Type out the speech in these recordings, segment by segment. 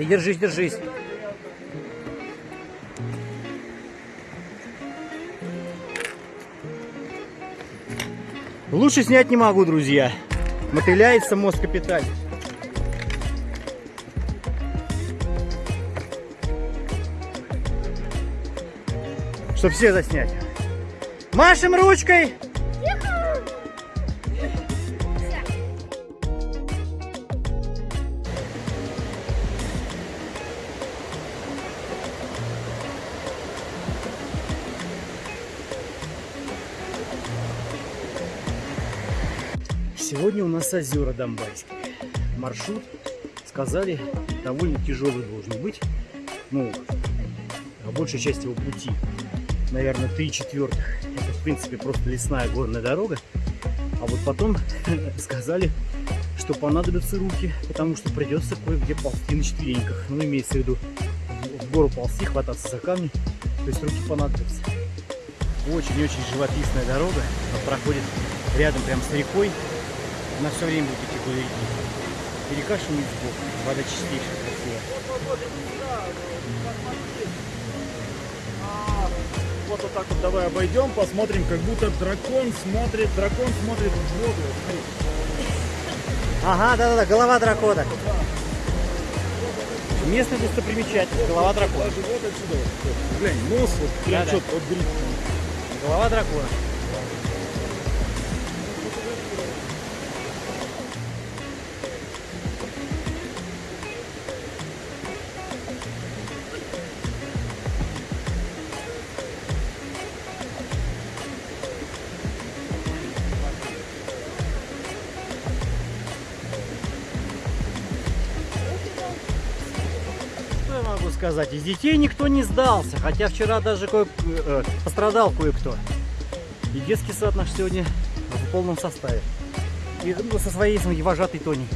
Ты держись, держись. Лучше снять не могу, друзья. Мотыляется мозг капитально. Чтоб все заснять. Машем ручкой. Сегодня у нас озера Донбайские. Маршрут, сказали, довольно тяжелый должен быть. Ну, а большая часть его пути, наверное, 3 четвертых. Это, в принципе, просто лесная горная дорога. А вот потом сказали, что понадобятся руки, потому что придется кое-где ползти на четвереньках. Ну, имеется в виду в- гору ползти, хвататься за камни. То есть руки понадобятся. Очень-очень живописная дорога. Она проходит рядом прям с рекой. Она все время будет идти вдоль реки. И река шумит сбоку. Вода чистейшая, красивая. Вот так вот давай обойдем, посмотрим, как будто дракон смотрит, дракон смотрит в воду. Ага, да-да-да, голова дракона. Местная достопримечательность, голова дракона. Глянь, нос вот прям Да-да. четко вот. Голова дракона. Сказать? Из детей никто не сдался, хотя вчера даже кое э, пострадал кое-кто. И детский сад наш сегодня в полном составе. И ну, со своей вожатой Тони.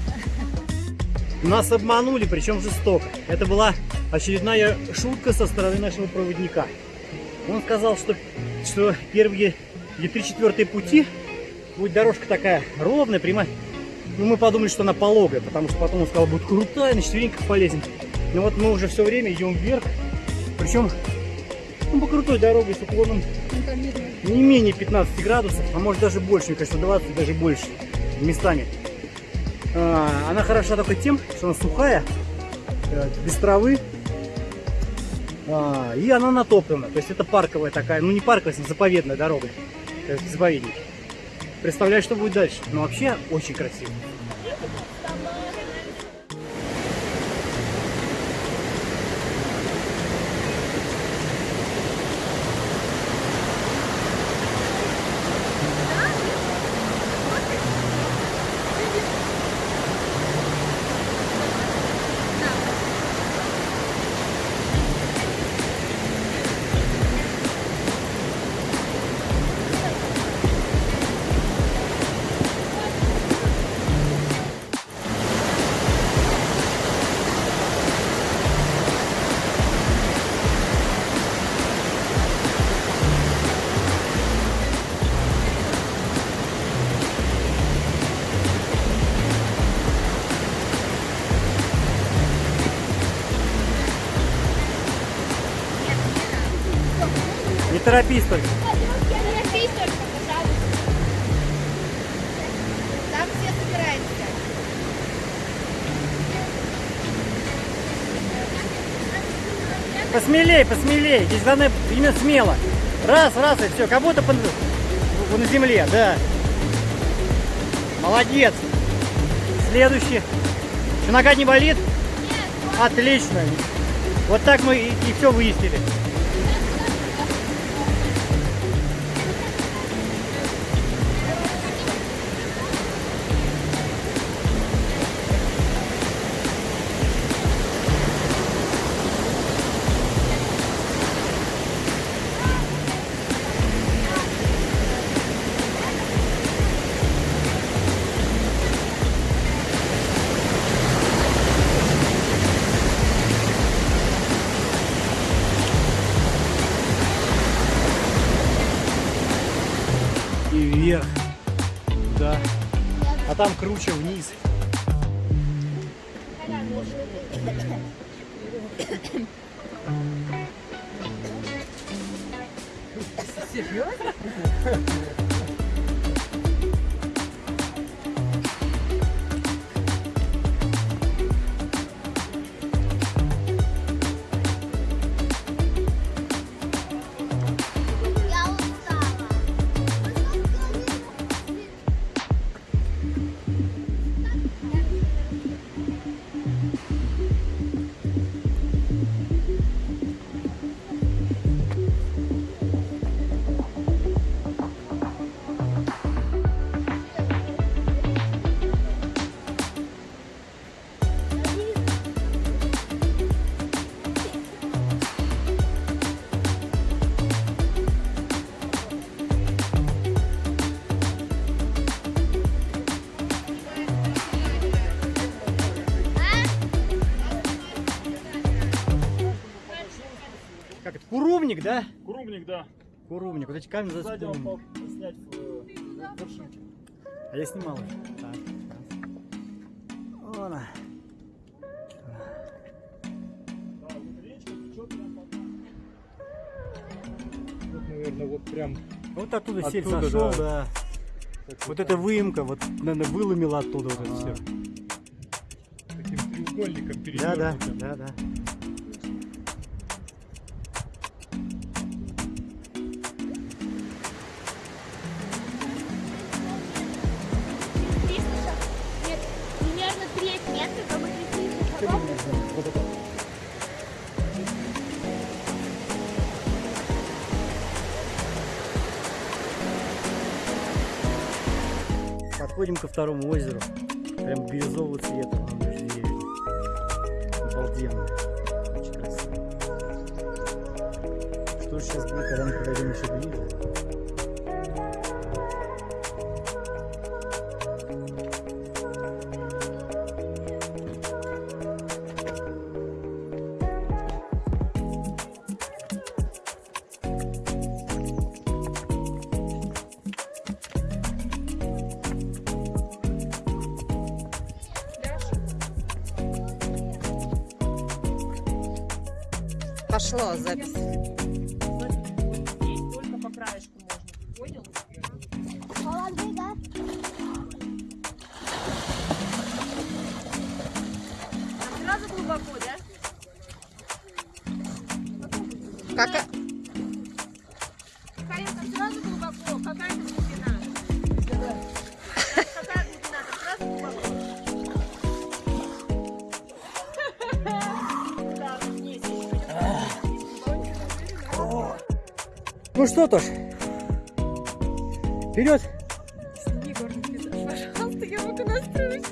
Нас обманули, причем жестоко. Это была очередная шутка со стороны нашего проводника. Он сказал, что, что первые или три четвертые пути будет дорожка такая ровная, прямая. Ну, мы подумали, что она пологая, потому что потом он сказал, будет крутая, на четвереньках полезем. Но вот мы уже все время идем вверх. Причем ну, по крутой дороге с уклоном не менее 15 градусов, а может даже больше, мне кажется, 20, даже больше местами. А, она хороша только тем, что она сухая, э, без травы, А, и она натоплена. То есть это парковая такая, ну не парковая, а заповедная дорога, есть заповедник. Представляю, что будет дальше. Но вообще очень красиво. Торопись только. Торопись только, пожалуйста. Там все собираются. Посмелей, посмелей. Здесь главное именно смело. Раз, раз и все. Как будто по- на земле, да. Молодец. Следующий. Что, нога не болит? Отлично. Вот так мы и, и все выяснили. А там круче вниз. Я да? Курумник, да. Курумник. Вот эти камни за Сзади он мог снять э, вершинки. А я снимал уже. Так. Вон она. Да, вот наверное, вот прям Вот оттуда Оттуда, сошел, да. да. Вот эта выемка, вот, наверное, выломила оттуда вот это все. таким треугольником Да, да, перевернутым. да, да. Подходим ко второму озеру. Прям бирюзового цвета. Обалденно. Очень красиво. Что же сейчас будет, когда мы подойдем еще ближе? Пошла запись. Ну что, Тош? Вперед! Пожалуйста, я могу настроить.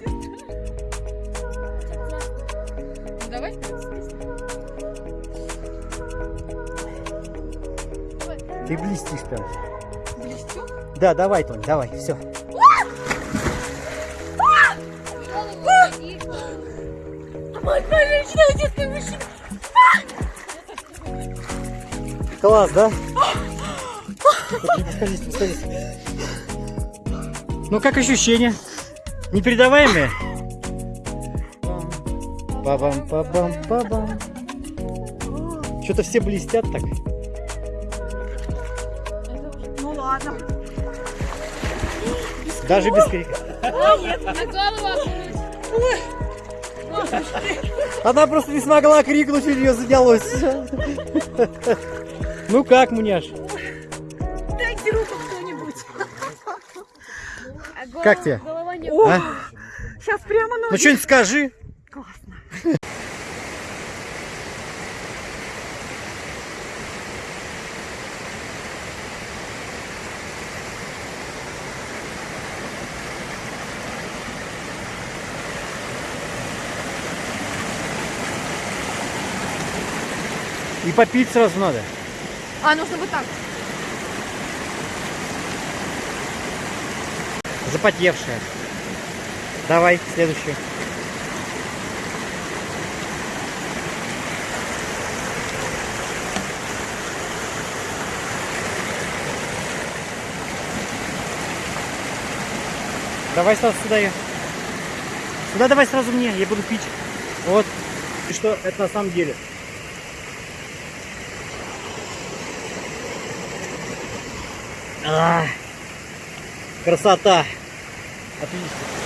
Давай. Ты блестишь прям. Блестю. Да, давай, Тонь, давай, все. Мой женщина, детский мужчина. Класс, да? Подходи, подходи. Ну как ощущения? Непередаваемые? Пабам, пабам, пабам. Что-то все блестят так. Ну ладно. Даже без крика. На голову окунуть. Она просто не смогла крикнуть, у нее задалось. Ну как, Муняш? Как тебе? Голова не А? Сейчас прямо Ну что-нибудь скажи. Классно. И попить сразу надо. А, нужно вот так. Запотевшая. Давай, следующую. Давай сразу сюда ее. Сюда давай сразу мне, я буду пить. Вот. И что это на самом деле? А, красота. Отлично.